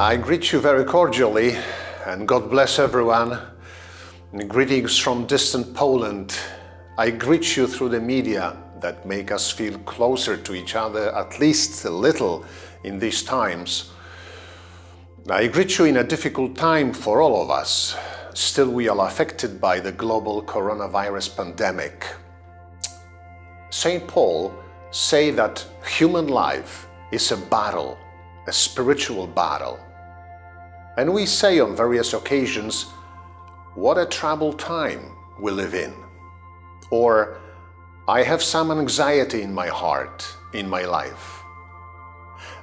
I greet you very cordially and God bless everyone. Greetings from distant Poland. I greet you through the media that make us feel closer to each other, at least a little in these times. I greet you in a difficult time for all of us. Still we are affected by the global coronavirus pandemic. St. Paul say that human life is a battle, a spiritual battle. And we say on various occasions, what a troubled time we live in. Or, I have some anxiety in my heart, in my life.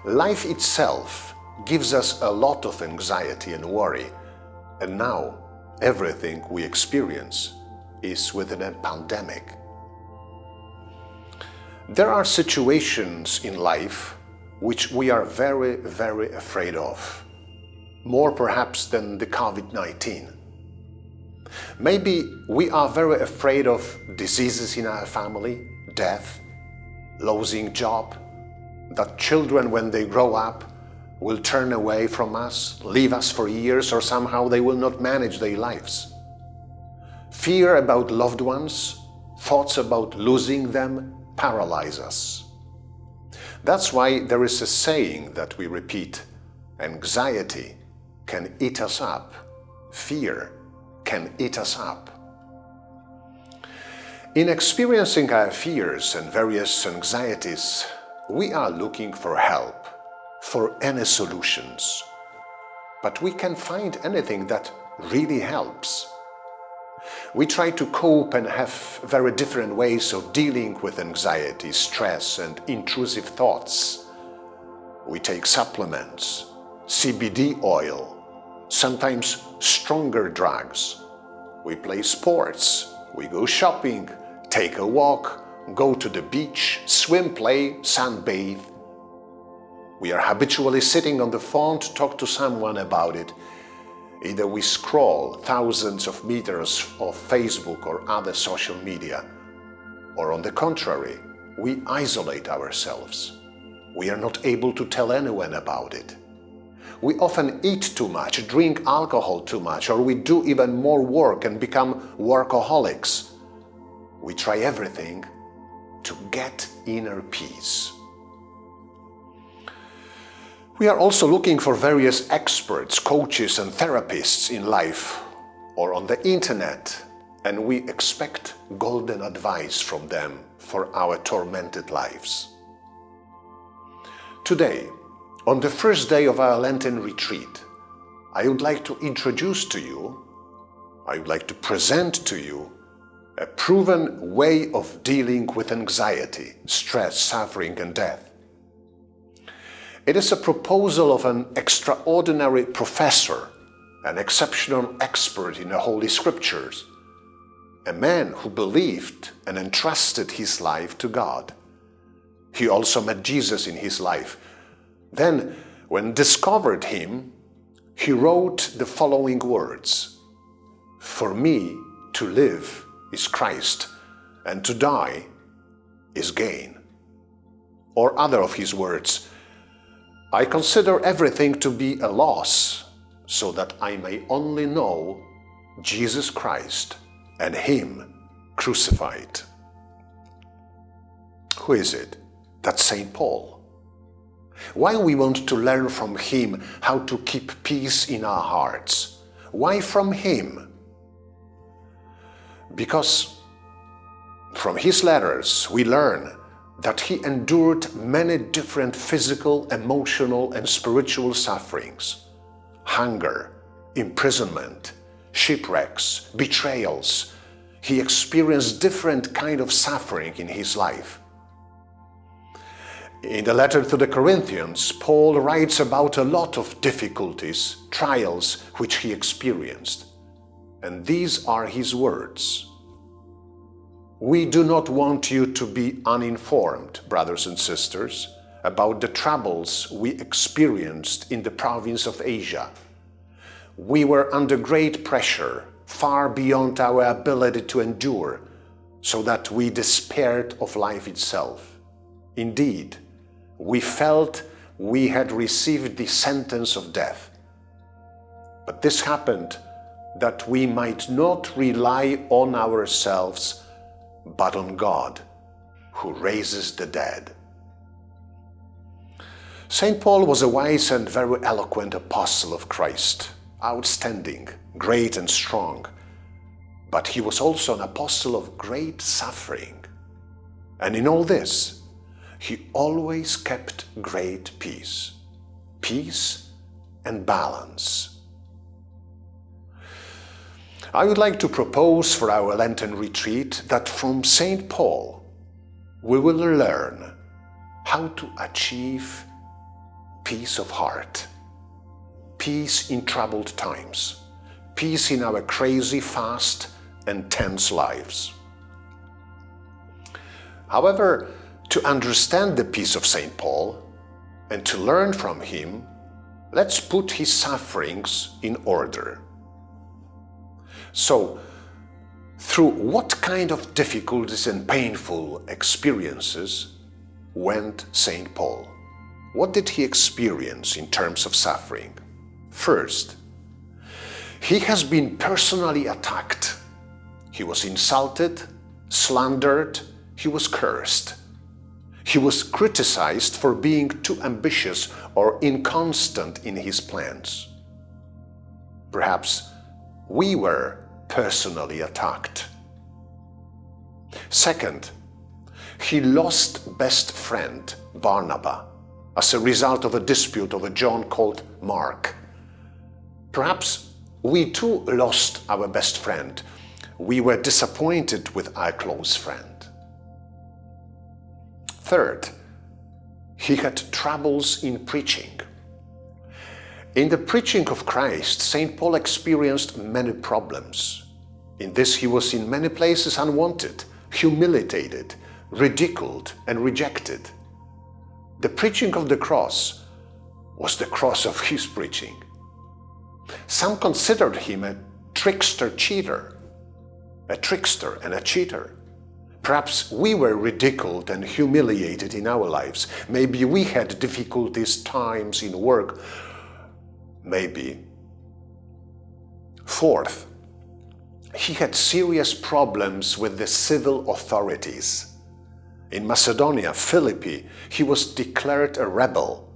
Life itself gives us a lot of anxiety and worry, and now everything we experience is within a pandemic. There are situations in life which we are very, very afraid of, more perhaps than the COVID-19. Maybe we are very afraid of diseases in our family, death, losing job, that children when they grow up will turn away from us, leave us for years or somehow they will not manage their lives. Fear about loved ones, thoughts about losing them, paralyze us. That's why there is a saying that we repeat, anxiety can eat us up, fear can eat us up. In experiencing our fears and various anxieties, we are looking for help, for any solutions. But we can find anything that really helps. We try to cope and have very different ways of dealing with anxiety, stress and intrusive thoughts. We take supplements, CBD oil, sometimes stronger drugs. We play sports, we go shopping, take a walk, go to the beach, swim, play, sunbathe. We are habitually sitting on the phone to talk to someone about it Either we scroll thousands of meters of Facebook or other social media, or on the contrary, we isolate ourselves. We are not able to tell anyone about it. We often eat too much, drink alcohol too much, or we do even more work and become workaholics. We try everything to get inner peace. We are also looking for various experts, coaches and therapists in life or on the internet and we expect golden advice from them for our tormented lives. Today, on the first day of our Lenten retreat, I would like to introduce to you, I would like to present to you a proven way of dealing with anxiety, stress, suffering and death. It is a proposal of an extraordinary professor, an exceptional expert in the Holy Scriptures, a man who believed and entrusted his life to God. He also met Jesus in his life. Then, when discovered him, he wrote the following words, For me to live is Christ, and to die is gain. Or other of his words, I consider everything to be a loss, so that I may only know Jesus Christ and Him crucified. Who is it? That's St. Paul. Why we want to learn from him how to keep peace in our hearts? Why from him? Because from his letters we learn that he endured many different physical, emotional and spiritual sufferings. Hunger, imprisonment, shipwrecks, betrayals. He experienced different kind of suffering in his life. In the letter to the Corinthians, Paul writes about a lot of difficulties, trials which he experienced. And these are his words. We do not want you to be uninformed, brothers and sisters, about the troubles we experienced in the province of Asia. We were under great pressure, far beyond our ability to endure, so that we despaired of life itself. Indeed, we felt we had received the sentence of death. But this happened that we might not rely on ourselves, but on God, who raises the dead. St. Paul was a wise and very eloquent apostle of Christ, outstanding, great and strong. But he was also an apostle of great suffering. And in all this, he always kept great peace, peace and balance. I would like to propose for our Lenten retreat that from St. Paul we will learn how to achieve peace of heart, peace in troubled times, peace in our crazy, fast and tense lives. However, to understand the peace of St. Paul and to learn from him, let's put his sufferings in order. So, through what kind of difficulties and painful experiences went St. Paul? What did he experience in terms of suffering? First, he has been personally attacked. He was insulted, slandered, he was cursed. He was criticized for being too ambitious or inconstant in his plans. Perhaps we were personally attacked. Second, he lost best friend Barnabas as a result of a dispute over John called Mark. Perhaps we too lost our best friend. We were disappointed with our close friend. Third, he had troubles in preaching. In the preaching of Christ, St. Paul experienced many problems. In this he was in many places unwanted, humiliated, ridiculed and rejected. The preaching of the cross was the cross of his preaching. Some considered him a trickster cheater, a trickster and a cheater. Perhaps we were ridiculed and humiliated in our lives. Maybe we had difficulties, times in work. Maybe. Fourth, he had serious problems with the civil authorities. In Macedonia, Philippi, he was declared a rebel,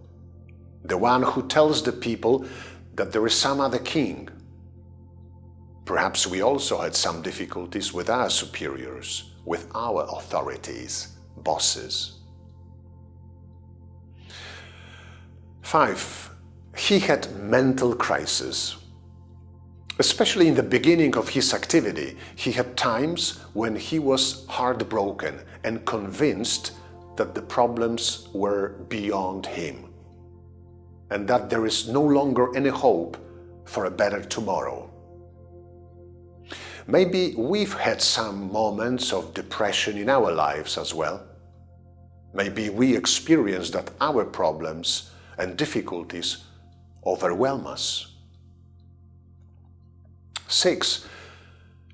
the one who tells the people that there is some other king. Perhaps we also had some difficulties with our superiors with our authorities, bosses. Five, he had mental crisis. Especially in the beginning of his activity, he had times when he was heartbroken and convinced that the problems were beyond him and that there is no longer any hope for a better tomorrow. Maybe we've had some moments of depression in our lives as well. Maybe we experience that our problems and difficulties overwhelm us. 6.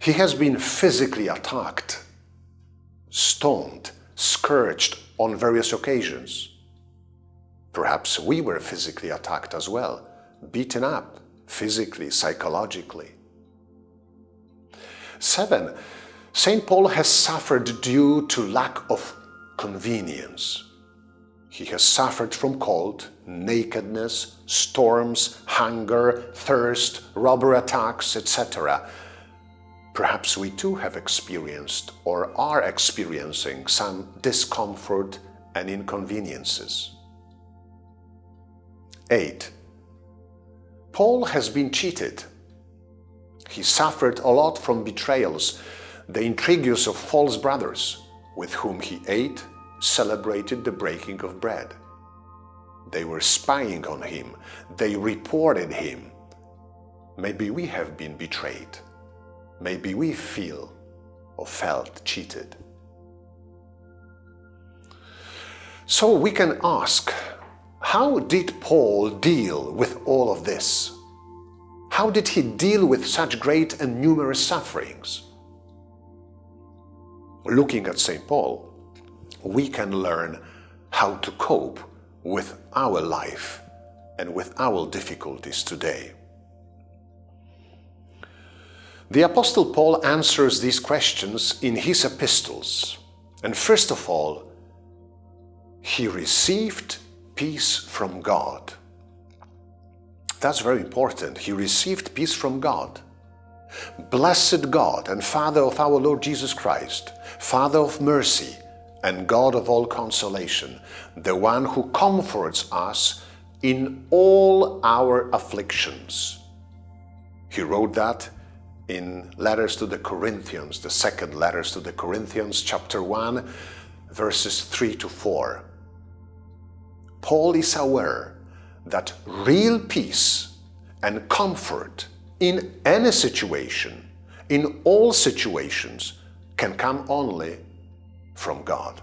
He has been physically attacked, stoned, scourged on various occasions. Perhaps we were physically attacked as well, beaten up physically, psychologically. Seven, St. Paul has suffered due to lack of convenience. He has suffered from cold, nakedness, storms, hunger, thirst, robber attacks, etc. Perhaps we too have experienced or are experiencing some discomfort and inconveniences. 8. Paul has been cheated he suffered a lot from betrayals, the intrigues of false brothers, with whom he ate, celebrated the breaking of bread. They were spying on him, they reported him. Maybe we have been betrayed. Maybe we feel or felt cheated. So we can ask, how did Paul deal with all of this? How did he deal with such great and numerous sufferings? Looking at St. Paul, we can learn how to cope with our life and with our difficulties today? The Apostle Paul answers these questions in his epistles. And first of all, he received peace from God. That's very important. He received peace from God. Blessed God and Father of our Lord Jesus Christ, Father of mercy and God of all consolation, the one who comforts us in all our afflictions. He wrote that in letters to the Corinthians, the second letters to the Corinthians, chapter 1, verses 3 to 4. Paul is aware that real peace and comfort in any situation, in all situations, can come only from God.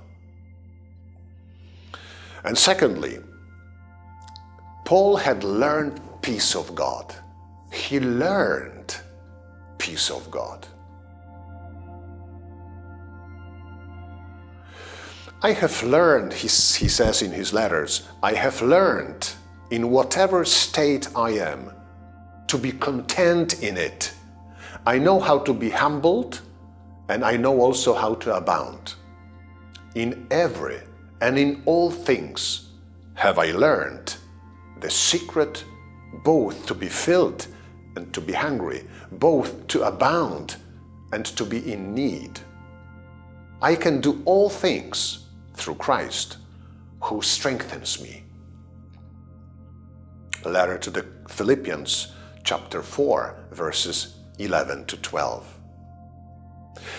And secondly, Paul had learned peace of God. He learned peace of God. I have learned, he, he says in his letters, I have learned in whatever state I am to be content in it. I know how to be humbled and I know also how to abound. In every and in all things have I learned the secret both to be filled and to be hungry, both to abound and to be in need. I can do all things through Christ who strengthens me. Letter to the Philippians chapter 4 verses 11 to 12.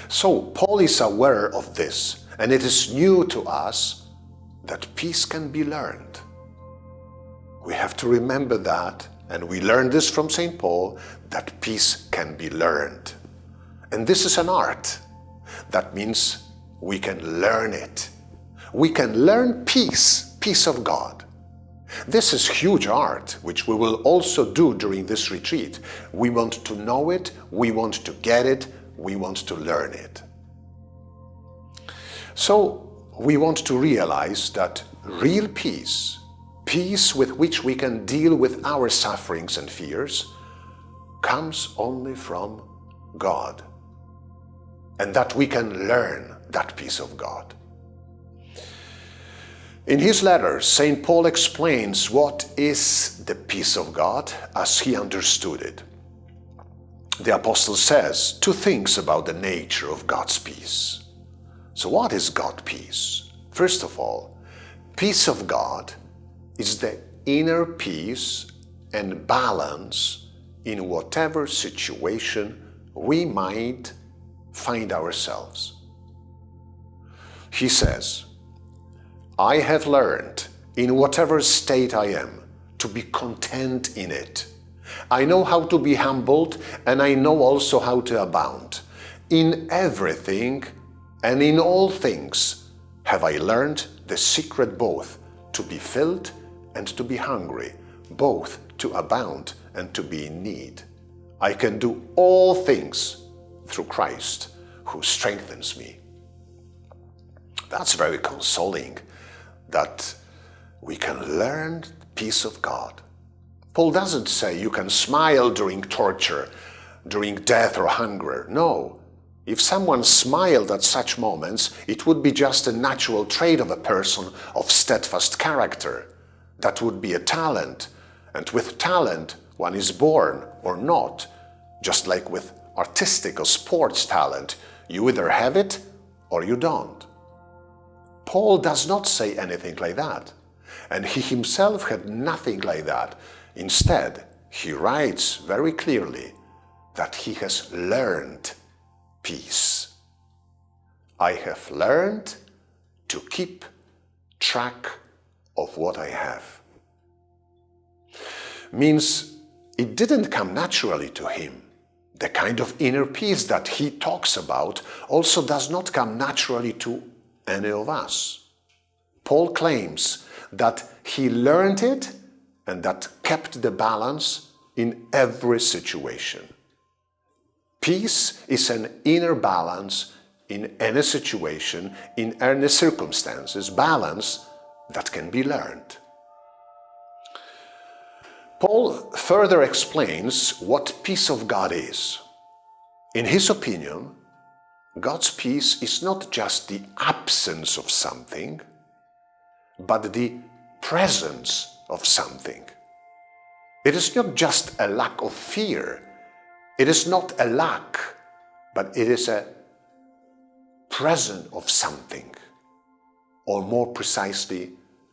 So Paul is aware of this and it is new to us that peace can be learned. We have to remember that and we learn this from St. Paul, that peace can be learned. And this is an art. That means we can learn it. We can learn peace, peace of God. This is huge art, which we will also do during this retreat. We want to know it, we want to get it, we want to learn it. So we want to realize that real peace peace with which we can deal with our sufferings and fears comes only from God and that we can learn that peace of God. In his letter, St. Paul explains what is the peace of God as he understood it. The apostle says two things about the nature of God's peace. So what is God's peace? First of all, peace of God is the inner peace and balance in whatever situation we might find ourselves. He says, I have learned in whatever state I am to be content in it. I know how to be humbled and I know also how to abound. In everything and in all things have I learned the secret both to be filled and to be hungry, both to abound and to be in need. I can do all things through Christ who strengthens me. That's very consoling that we can learn the peace of God. Paul doesn't say you can smile during torture, during death or hunger. No. If someone smiled at such moments, it would be just a natural trait of a person of steadfast character. That would be a talent. And with talent, one is born or not. Just like with artistic or sports talent, you either have it or you don't. Paul does not say anything like that. And he himself had nothing like that. Instead, he writes very clearly that he has learned peace. I have learned to keep track of what I have. Means it didn't come naturally to him. The kind of inner peace that he talks about also does not come naturally to any of us. Paul claims that he learned it and that kept the balance in every situation. Peace is an inner balance in any situation, in any circumstances, balance that can be learned. Paul further explains what peace of God is. In his opinion, God's peace is not just the absence of something, but the presence of something. It is not just a lack of fear. It is not a lack, but it is a presence of something, or more precisely,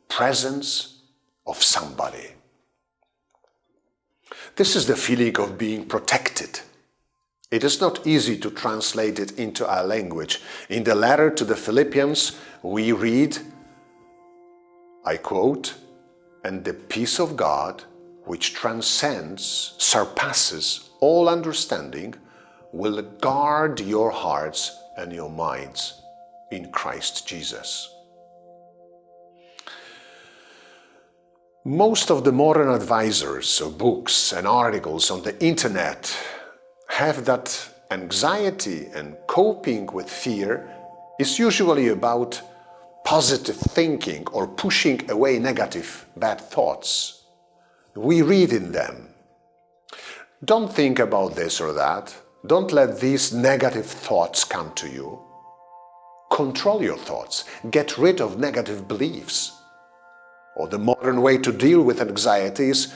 presence of somebody. This is the feeling of being protected. It is not easy to translate it into our language. In the letter to the Philippians, we read, I quote, and the peace of God, which transcends, surpasses all understanding, will guard your hearts and your minds in Christ Jesus. Most of the modern advisors of books and articles on the internet have that anxiety and coping with fear is usually about positive thinking or pushing away negative, bad thoughts. We read in them. Don't think about this or that. Don't let these negative thoughts come to you. Control your thoughts. Get rid of negative beliefs. Or the modern way to deal with anxiety is,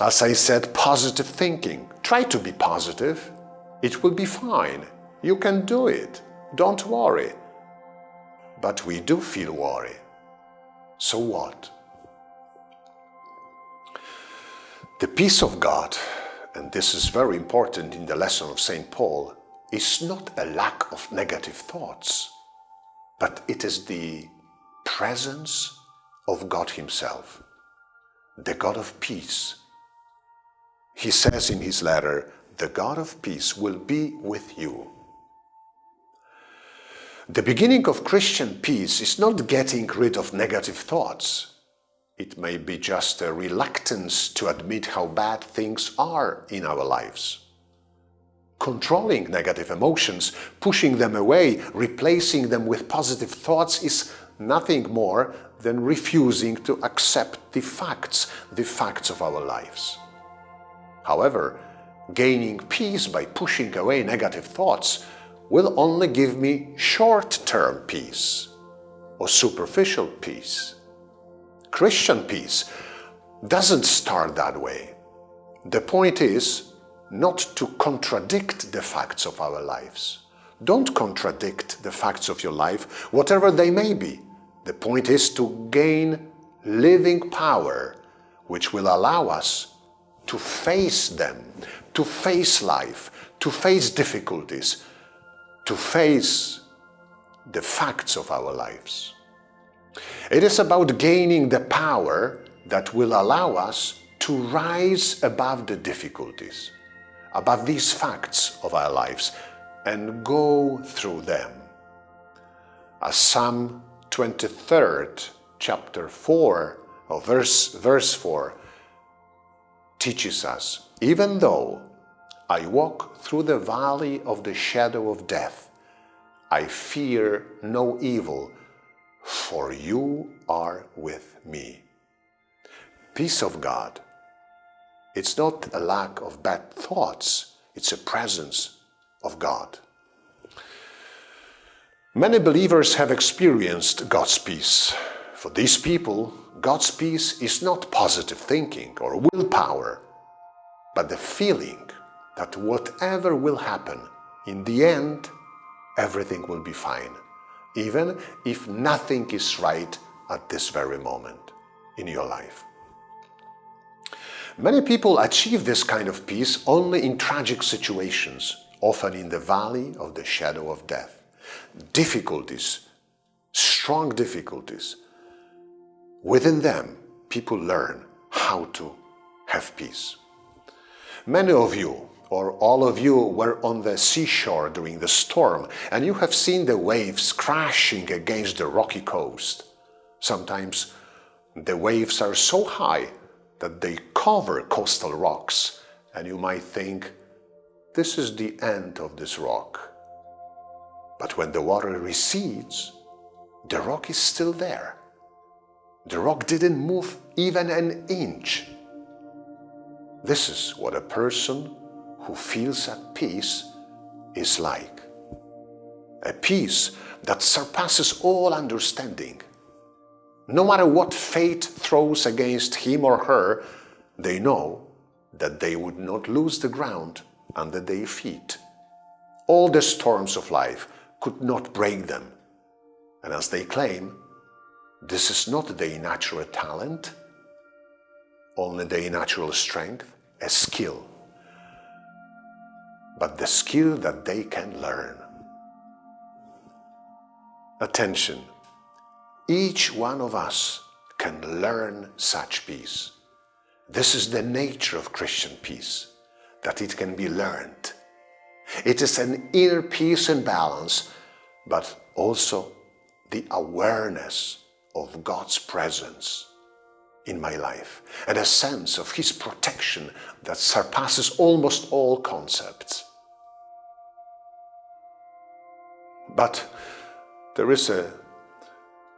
as I said, positive thinking. Try to be positive. It will be fine. You can do it. Don't worry. But we do feel worry. So what? The peace of God and this is very important in the lesson of St. Paul, is not a lack of negative thoughts, but it is the presence of God Himself, the God of peace. He says in his letter, the God of peace will be with you. The beginning of Christian peace is not getting rid of negative thoughts, it may be just a reluctance to admit how bad things are in our lives. Controlling negative emotions, pushing them away, replacing them with positive thoughts is nothing more than refusing to accept the facts, the facts of our lives. However, gaining peace by pushing away negative thoughts will only give me short-term peace or superficial peace. Christian peace doesn't start that way. The point is not to contradict the facts of our lives. Don't contradict the facts of your life, whatever they may be. The point is to gain living power, which will allow us to face them, to face life, to face difficulties, to face the facts of our lives. It is about gaining the power that will allow us to rise above the difficulties, above these facts of our lives, and go through them. As Psalm 23rd, chapter 4, or verse, verse 4, teaches us, even though I walk through the valley of the shadow of death, I fear no evil, for you are with me. Peace of God. It's not a lack of bad thoughts, it's a presence of God. Many believers have experienced God's peace. For these people, God's peace is not positive thinking or willpower, but the feeling that whatever will happen, in the end, everything will be fine even if nothing is right at this very moment in your life. Many people achieve this kind of peace only in tragic situations, often in the valley of the shadow of death. Difficulties, strong difficulties. Within them, people learn how to have peace. Many of you or all of you were on the seashore during the storm and you have seen the waves crashing against the rocky coast. Sometimes the waves are so high that they cover coastal rocks and you might think, this is the end of this rock. But when the water recedes, the rock is still there. The rock didn't move even an inch This is what a person who feels at peace is like. A peace that surpasses all understanding. No matter what fate throws against him or her, they know that they would not lose the ground under their feet. All the storms of life could not break them. And as they claim, this is not their natural talent, only their natural strength, a skill, but the skill that they can learn. Attention! Each one of us can learn such peace. This is the nature of Christian peace, that it can be learned. It is an inner peace and balance, but also the awareness of God's presence in my life and a sense of His protection that surpasses almost all concepts. But there is a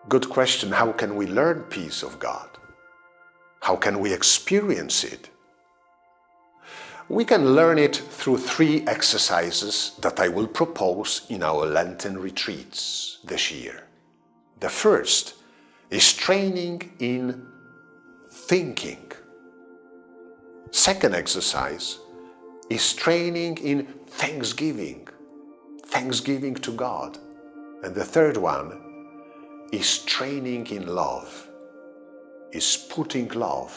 good question, how can we learn peace of God? How can we experience it? We can learn it through three exercises that I will propose in our Lenten retreats this year. The first is training in thinking. Second exercise is training in thanksgiving, thanksgiving to God. And the third one is training in love, is putting love,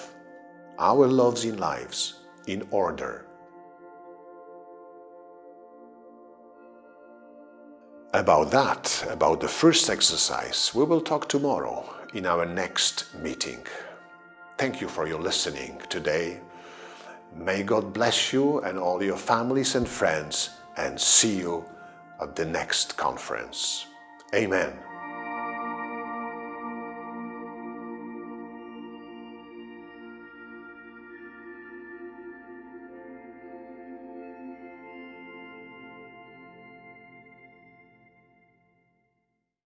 our loves in lives, in order. About that, about the first exercise, we will talk tomorrow in our next meeting. Thank you for your listening today. May God bless you and all your families and friends and see you at the next conference. Amen.